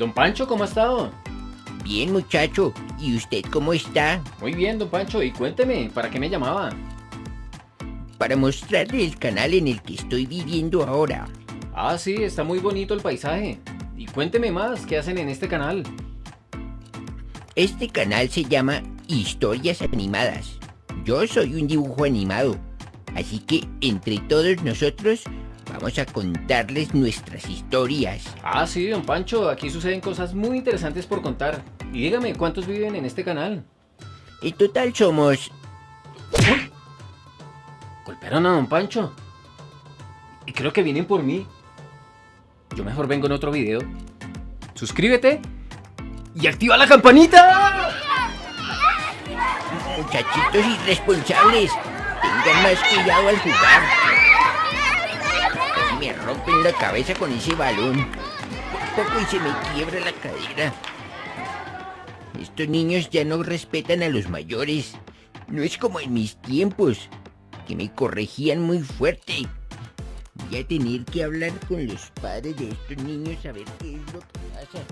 Don Pancho, ¿cómo ha estado? Bien, muchacho. ¿Y usted cómo está? Muy bien, don Pancho. Y cuénteme, ¿para qué me llamaba? Para mostrarle el canal en el que estoy viviendo ahora. Ah, sí, está muy bonito el paisaje. Y cuénteme más, ¿qué hacen en este canal? Este canal se llama Historias Animadas. Yo soy un dibujo animado. Así que entre todos nosotros vamos a contarles nuestras historias. Ah, sí, don Pancho, aquí suceden cosas muy interesantes por contar. Y dígame, ¿cuántos viven en este canal? En total somos... ¡Uy! Golpearon a don Pancho. Y creo que vienen por mí. Yo mejor vengo en otro video. Suscríbete y activa la campanita. Muchachitos irresponsables, tengan más cuidado al jugar. Rompen la cabeza con ese balón. Por poco y se me quiebra la cadera. Estos niños ya no respetan a los mayores. No es como en mis tiempos, que me corregían muy fuerte. Voy a tener que hablar con los padres de estos niños a ver qué es lo que pasa.